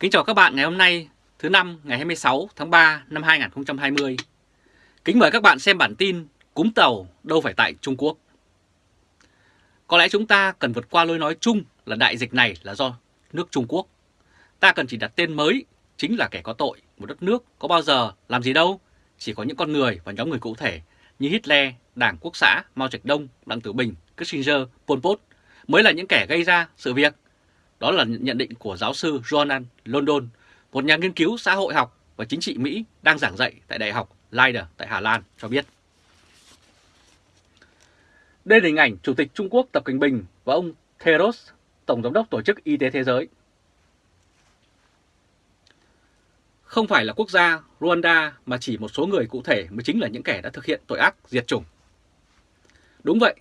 Kính chào các bạn ngày hôm nay thứ năm ngày 26 tháng 3 năm 2020. Kính mời các bạn xem bản tin cúm tàu đâu phải tại Trung Quốc. Có lẽ chúng ta cần vượt qua lối nói chung là đại dịch này là do nước Trung Quốc. Ta cần chỉ đặt tên mới chính là kẻ có tội. Một đất nước có bao giờ làm gì đâu, chỉ có những con người và nhóm người cụ thể như Hitler, Đảng Quốc xã, Mao Trạch Đông, Đặng Tử Bình, Kissinger, Pol Pot mới là những kẻ gây ra sự việc. Đó là nhận định của giáo sư Jonan London, một nhà nghiên cứu xã hội học và chính trị Mỹ đang giảng dạy tại Đại học Leiden tại Hà Lan cho biết. Đây là hình ảnh Chủ tịch Trung Quốc Tập Cận Bình và ông Theros, Tổng Giám đốc Tổ chức Y tế Thế giới. Không phải là quốc gia Rwanda mà chỉ một số người cụ thể mới chính là những kẻ đã thực hiện tội ác diệt chủng. Đúng vậy,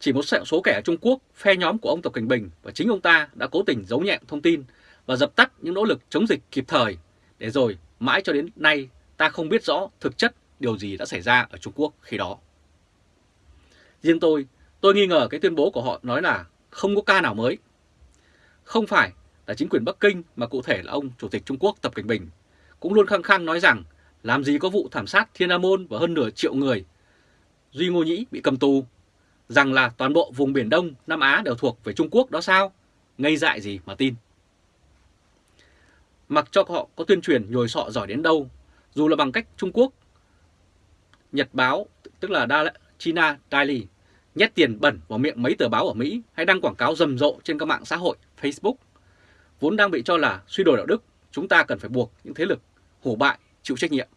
chỉ một số kẻ ở Trung Quốc, phe nhóm của ông Tập Cảnh Bình và chính ông ta đã cố tình giấu nhẹm thông tin và dập tắt những nỗ lực chống dịch kịp thời, để rồi mãi cho đến nay ta không biết rõ thực chất điều gì đã xảy ra ở Trung Quốc khi đó. Riêng tôi, tôi nghi ngờ cái tuyên bố của họ nói là không có ca nào mới. Không phải là chính quyền Bắc Kinh mà cụ thể là ông Chủ tịch Trung Quốc Tập Cảnh Bình cũng luôn khăng khăng nói rằng làm gì có vụ thảm sát Thiên Nam Môn và hơn nửa triệu người. Duy Ngô Nhĩ bị cầm tù, rằng là toàn bộ vùng Biển Đông, Nam Á đều thuộc về Trung Quốc đó sao? Ngây dại gì mà tin. Mặc cho họ có tuyên truyền nhồi sọ giỏi đến đâu, dù là bằng cách Trung Quốc, Nhật báo, tức là China Daily, nhét tiền bẩn vào miệng mấy tờ báo ở Mỹ hay đăng quảng cáo rầm rộ trên các mạng xã hội Facebook, vốn đang bị cho là suy đồi đạo đức, chúng ta cần phải buộc những thế lực hổ bại chịu trách nhiệm.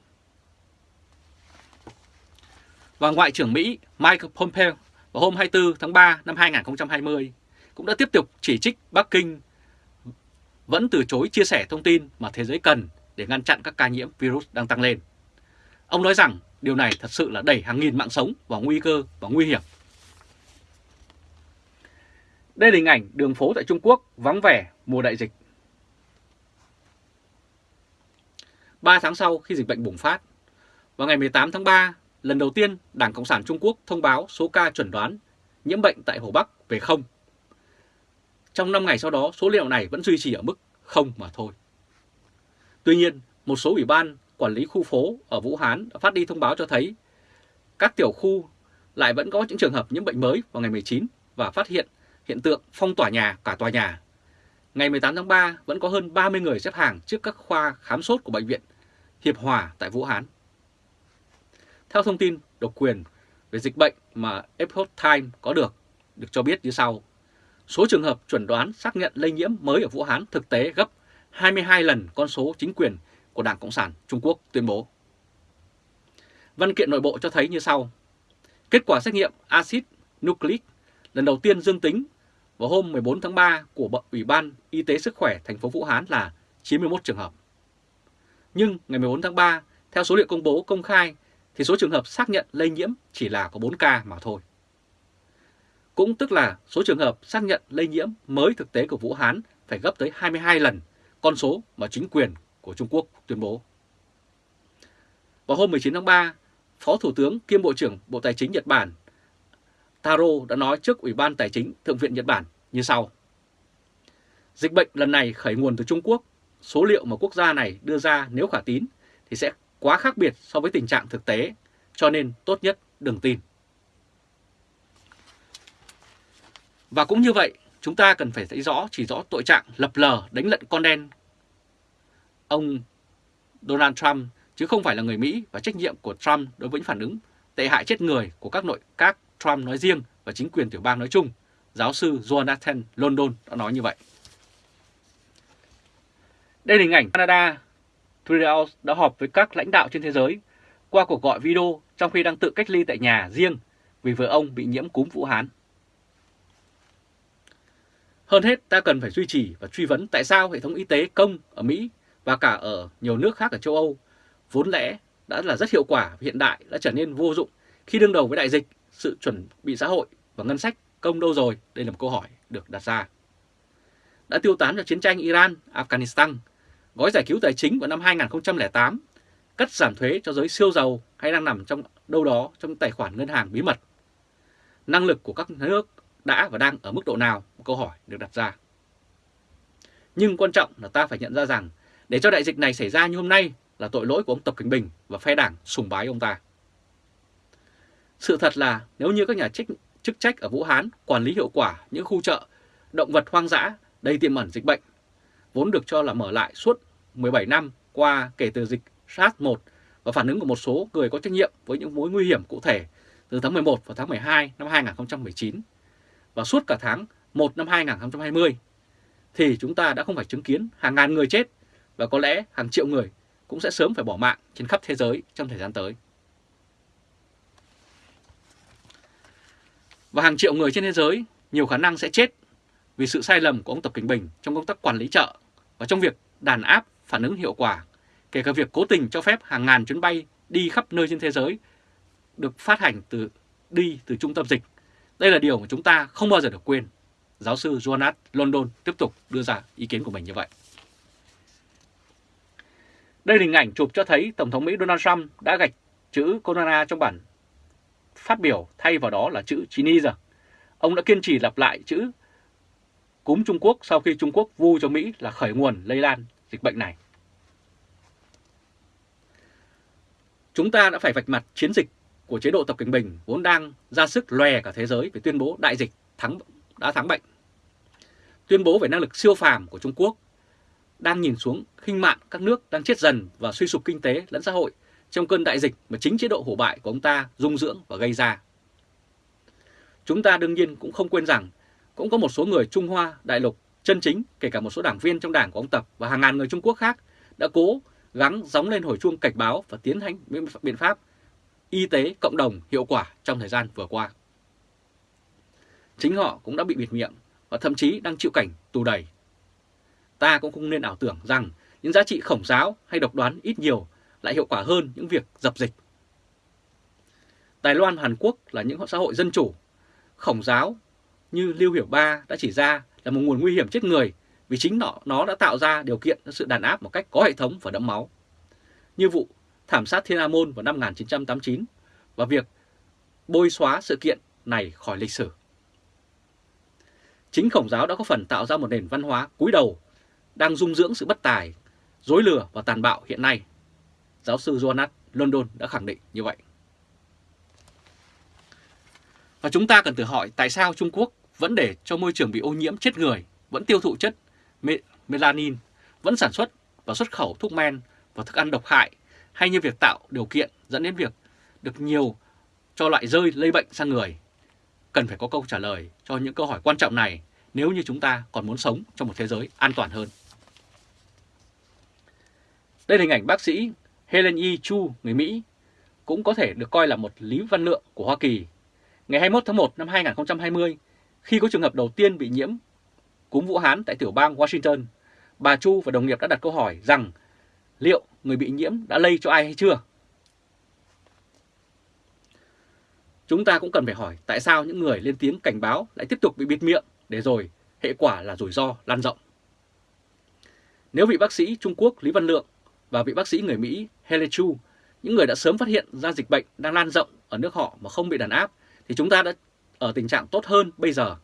Và Ngoại trưởng Mỹ Mike Pompeo vào hôm 24 tháng 3 năm 2020 cũng đã tiếp tục chỉ trích Bắc Kinh vẫn từ chối chia sẻ thông tin mà thế giới cần để ngăn chặn các ca nhiễm virus đang tăng lên. Ông nói rằng điều này thật sự là đẩy hàng nghìn mạng sống vào nguy cơ và nguy hiểm. Đây là hình ảnh đường phố tại Trung Quốc vắng vẻ mùa đại dịch. 3 tháng sau khi dịch bệnh bùng phát, vào ngày 18 tháng 3, lần đầu tiên Đảng Cộng sản Trung Quốc thông báo số ca chuẩn đoán nhiễm bệnh tại Hồ Bắc về không. Trong 5 ngày sau đó, số liệu này vẫn duy trì ở mức không mà thôi. Tuy nhiên, một số ủy ban quản lý khu phố ở Vũ Hán đã phát đi thông báo cho thấy các tiểu khu lại vẫn có những trường hợp nhiễm bệnh mới vào ngày 19 và phát hiện hiện tượng phong tỏa nhà cả tòa nhà. Ngày 18 tháng 3 vẫn có hơn 30 người xếp hàng trước các khoa khám sốt của bệnh viện Hiệp Hòa tại Vũ Hán. Theo thông tin độc quyền về dịch bệnh mà Epoch Times có được, được cho biết như sau. Số trường hợp chuẩn đoán xác nhận lây nhiễm mới ở Vũ Hán thực tế gấp 22 lần con số chính quyền của Đảng Cộng sản Trung Quốc tuyên bố. Văn kiện nội bộ cho thấy như sau. Kết quả xét nghiệm axit nucleic lần đầu tiên dương tính vào hôm 14 tháng 3 của Ủy ban Y tế Sức khỏe thành phố Vũ Hán là 91 trường hợp. Nhưng ngày 14 tháng 3, theo số liệu công bố công khai, thì số trường hợp xác nhận lây nhiễm chỉ là có 4 ca mà thôi. Cũng tức là số trường hợp xác nhận lây nhiễm mới thực tế của Vũ Hán phải gấp tới 22 lần con số mà chính quyền của Trung Quốc tuyên bố. Vào hôm 19 tháng 3, Phó Thủ tướng kiêm Bộ trưởng Bộ Tài chính Nhật Bản Taro đã nói trước Ủy ban Tài chính Thượng viện Nhật Bản như sau. Dịch bệnh lần này khởi nguồn từ Trung Quốc, số liệu mà quốc gia này đưa ra nếu khả tín thì sẽ quá khác biệt so với tình trạng thực tế, cho nên tốt nhất đừng tin. Và cũng như vậy, chúng ta cần phải thấy rõ chỉ rõ tội trạng lập lờ đánh lận con đen ông Donald Trump chứ không phải là người Mỹ và trách nhiệm của Trump đối với những phản ứng tệ hại chết người của các nội các Trump nói riêng và chính quyền tiểu bang nói chung, giáo sư Jonathan London đã nói như vậy. Đây là hình ảnh Canada. Trudeau đã họp với các lãnh đạo trên thế giới qua cuộc gọi video trong khi đang tự cách ly tại nhà riêng vì vợ ông bị nhiễm cúm Vũ Hán. Hơn hết, ta cần phải duy trì và truy vấn tại sao hệ thống y tế công ở Mỹ và cả ở nhiều nước khác ở châu Âu vốn lẽ đã là rất hiệu quả và hiện đại đã trở nên vô dụng khi đương đầu với đại dịch, sự chuẩn bị xã hội và ngân sách công đâu rồi? Đây là một câu hỏi được đặt ra. Đã tiêu tán cho chiến tranh Iran, Afghanistan, gói giải cứu tài chính vào năm 2008, cắt giảm thuế cho giới siêu giàu hay đang nằm trong đâu đó trong tài khoản ngân hàng bí mật. Năng lực của các nước đã và đang ở mức độ nào? Một câu hỏi được đặt ra. Nhưng quan trọng là ta phải nhận ra rằng Để cho đại dịch này xảy ra như hôm nay là tội lỗi của ông Tập Cận Bình và phe đảng sùng bái ông ta. Sự thật là nếu như các nhà chức, chức trách ở Vũ Hán quản lý hiệu quả những khu chợ, động vật hoang dã đầy tiềm ẩn dịch bệnh, vốn được cho là mở lại suốt 17 năm qua kể từ dịch SARS-1 và phản ứng của một số người có trách nhiệm với những mối nguy hiểm cụ thể từ tháng 11 và tháng 12 năm 2019 và suốt cả tháng 1 năm 2020 thì chúng ta đã không phải chứng kiến hàng ngàn người chết và có lẽ hàng triệu người cũng sẽ sớm phải bỏ mạng trên khắp thế giới trong thời gian tới. Và hàng triệu người trên thế giới nhiều khả năng sẽ chết vì sự sai lầm của ông Tập Cảnh Bình trong công tác quản lý chợ và trong việc đàn áp phản ứng hiệu quả, kể cả việc cố tình cho phép hàng ngàn chuyến bay đi khắp nơi trên thế giới được phát hành từ đi từ trung tâm dịch. Đây là điều mà chúng ta không bao giờ được quên. Giáo sư Jonas London tiếp tục đưa ra ý kiến của mình như vậy. Đây là hình ảnh chụp cho thấy Tổng thống Mỹ Donald Trump đã gạch chữ Corona trong bản phát biểu thay vào đó là chữ Chinese. Ông đã kiên trì lặp lại chữ cúm Trung Quốc sau khi Trung Quốc vu cho Mỹ là khởi nguồn lây lan dịch bệnh này. Chúng ta đã phải vạch mặt chiến dịch của chế độ Tập Cận Bình vốn đang ra sức lòe cả thế giới về tuyên bố đại dịch thắng đã thắng bệnh. Tuyên bố về năng lực siêu phàm của Trung Quốc đang nhìn xuống khinh mạn các nước đang chết dần và suy sụp kinh tế lẫn xã hội trong cơn đại dịch mà chính chế độ hổ bại của ông ta dung dưỡng và gây ra. Chúng ta đương nhiên cũng không quên rằng cũng có một số người Trung Hoa, Đại Lục chân chính, kể cả một số đảng viên trong đảng của ông Tập và hàng ngàn người Trung Quốc khác đã cố gắng gióng lên hồi chuông cảnh báo và tiến hành biện pháp y tế cộng đồng hiệu quả trong thời gian vừa qua. Chính họ cũng đã bị bịt miệng và thậm chí đang chịu cảnh tù đầy. Ta cũng không nên ảo tưởng rằng những giá trị khổng giáo hay độc đoán ít nhiều lại hiệu quả hơn những việc dập dịch. Đài Loan và Hàn Quốc là những xã hội dân chủ, khổng giáo như Lưu Hiểu Ba đã chỉ ra là một nguồn nguy hiểm chết người vì chính nó, nó đã tạo ra điều kiện cho sự đàn áp một cách có hệ thống và đẫm máu. Như vụ thảm sát Thiên An Môn vào năm 1989 và việc bôi xóa sự kiện này khỏi lịch sử. Chính khổng giáo đã có phần tạo ra một nền văn hóa cúi đầu đang dung dưỡng sự bất tài, dối lừa và tàn bạo hiện nay. Giáo sư Jonas London đã khẳng định như vậy. Và chúng ta cần tự hỏi tại sao Trung Quốc vẫn để cho môi trường bị ô nhiễm chết người, vẫn tiêu thụ chất melanin, vẫn sản xuất và xuất khẩu thuốc men và thức ăn độc hại, hay như việc tạo điều kiện dẫn đến việc được nhiều cho loại rơi lây bệnh sang người. Cần phải có câu trả lời cho những câu hỏi quan trọng này nếu như chúng ta còn muốn sống trong một thế giới an toàn hơn. Đây là hình ảnh bác sĩ Helen E. Chu, người Mỹ, cũng có thể được coi là một lý văn lượng của Hoa Kỳ. Ngày 21 tháng 1 năm 2020, khi có trường hợp đầu tiên bị nhiễm cúm Vũ Hán tại tiểu bang Washington, bà Chu và đồng nghiệp đã đặt câu hỏi rằng liệu người bị nhiễm đã lây cho ai hay chưa? Chúng ta cũng cần phải hỏi tại sao những người lên tiếng cảnh báo lại tiếp tục bị bịt miệng để rồi hệ quả là rủi ro lan rộng. Nếu vị bác sĩ Trung Quốc Lý Văn Lượng và vị bác sĩ người Mỹ Hele Chu, những người đã sớm phát hiện ra dịch bệnh đang lan rộng ở nước họ mà không bị đàn áp, thì chúng ta đã ở tình trạng tốt hơn bây giờ.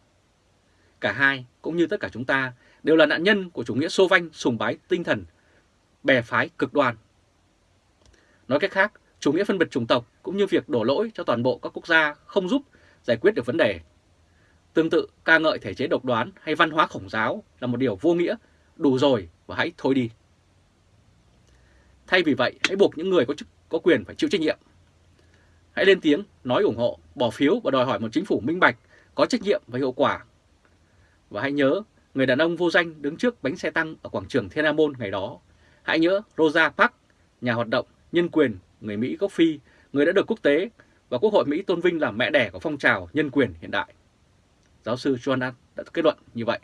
Cả hai, cũng như tất cả chúng ta, đều là nạn nhân của chủ nghĩa xô vanh sùng bái tinh thần, bè phái cực đoan. Nói cách khác, chủ nghĩa phân biệt chủng tộc cũng như việc đổ lỗi cho toàn bộ các quốc gia không giúp giải quyết được vấn đề. Tương tự, ca ngợi thể chế độc đoán hay văn hóa khổng giáo là một điều vô nghĩa, đủ rồi và hãy thôi đi. Thay vì vậy, hãy buộc những người có chức có quyền phải chịu trách nhiệm. Hãy lên tiếng, nói ủng hộ, bỏ phiếu và đòi hỏi một chính phủ minh bạch, có trách nhiệm và hiệu quả. Và hãy nhớ, người đàn ông vô danh đứng trước bánh xe tăng ở quảng trường Thiên Nam Môn ngày đó. Hãy nhớ Rosa Parks, nhà hoạt động nhân quyền người Mỹ gốc Phi, người đã được quốc tế và Quốc hội Mỹ tôn vinh là mẹ đẻ của phong trào nhân quyền hiện đại. Giáo sư Joan đã kết luận như vậy.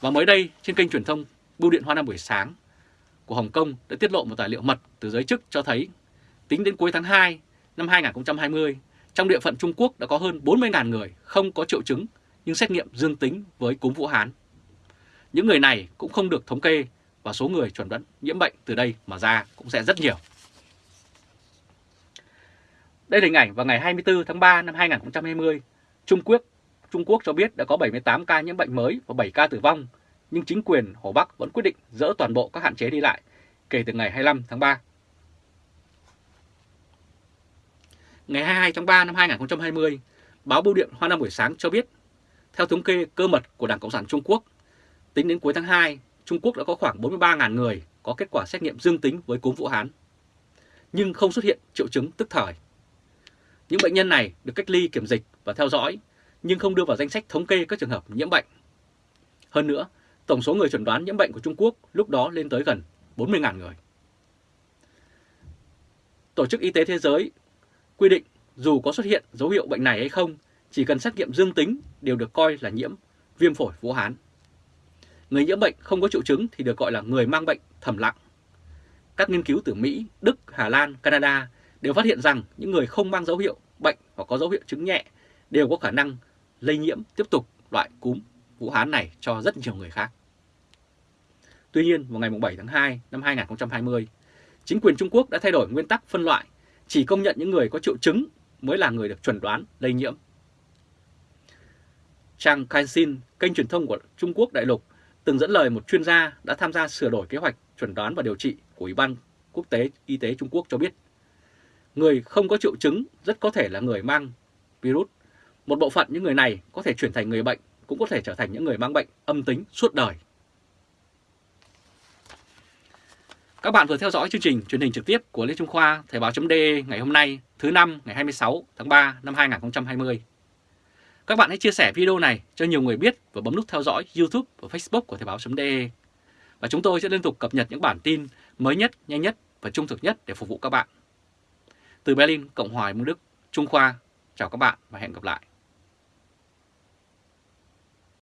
Và mới đây, trên kênh truyền thông Bưu điện Hoa Nam buổi sáng của Hồng Kông đã tiết lộ một tài liệu mật từ giới chức cho thấy tính đến cuối tháng 2 năm 2020, trong địa phận Trung Quốc đã có hơn 40.000 người không có triệu chứng nhưng xét nghiệm dương tính với cúm Vũ Hán. Những người này cũng không được thống kê và số người chuẩn đoán nhiễm bệnh từ đây mà ra cũng sẽ rất nhiều. Đây là hình ảnh vào ngày 24 tháng 3 năm 2020, Trung Quốc Trung Quốc cho biết đã có 78 ca nhiễm bệnh mới và 7 ca tử vong nhưng chính quyền Hồ Bắc vẫn quyết định dỡ toàn bộ các hạn chế đi lại kể từ ngày 25 tháng 3. Ngày 22 tháng 3 năm 2020, báo Bưu điện Hoa Nam buổi sáng cho biết, theo thống kê cơ mật của Đảng Cộng sản Trung Quốc, tính đến cuối tháng 2, Trung Quốc đã có khoảng 43.000 người có kết quả xét nghiệm dương tính với cúm Vũ Hán, nhưng không xuất hiện triệu chứng tức thời. Những bệnh nhân này được cách ly kiểm dịch và theo dõi, nhưng không đưa vào danh sách thống kê các trường hợp nhiễm bệnh. Hơn nữa, tổng số người chuẩn đoán nhiễm bệnh của Trung Quốc lúc đó lên tới gần 40.000 người. Tổ chức Y tế Thế giới quy định dù có xuất hiện dấu hiệu bệnh này hay không, chỉ cần xét nghiệm dương tính đều được coi là nhiễm viêm phổi Vũ Hán. Người nhiễm bệnh không có triệu chứng thì được gọi là người mang bệnh thầm lặng. Các nghiên cứu từ Mỹ, Đức, Hà Lan, Canada đều phát hiện rằng những người không mang dấu hiệu bệnh hoặc có dấu hiệu chứng nhẹ đều có khả năng lây nhiễm tiếp tục loại cúm Vũ Hán này cho rất nhiều người khác. Tuy nhiên, vào ngày 7 tháng 2 năm 2020, chính quyền Trung Quốc đã thay đổi nguyên tắc phân loại, chỉ công nhận những người có triệu chứng mới là người được chuẩn đoán lây nhiễm. Trang Kaixin, kênh truyền thông của Trung Quốc đại lục, từng dẫn lời một chuyên gia đã tham gia sửa đổi kế hoạch chuẩn đoán và điều trị của Ủy ban Quốc tế Y tế Trung Quốc cho biết, người không có triệu chứng rất có thể là người mang virus. Một bộ phận những người này có thể chuyển thành người bệnh, cũng có thể trở thành những người mang bệnh âm tính suốt đời. Các bạn vừa theo dõi chương trình truyền hình trực tiếp của Lê Trung Khoa Thời Báo .de ngày hôm nay thứ năm ngày 26 tháng 3 năm 2020. Các bạn hãy chia sẻ video này cho nhiều người biết và bấm nút theo dõi YouTube và Facebook của Thời Báo .de. Và chúng tôi sẽ liên tục cập nhật những bản tin mới nhất, nhanh nhất và trung thực nhất để phục vụ các bạn. Từ Berlin, Cộng hòa Liên Đức, Trung Khoa, chào các bạn và hẹn gặp lại.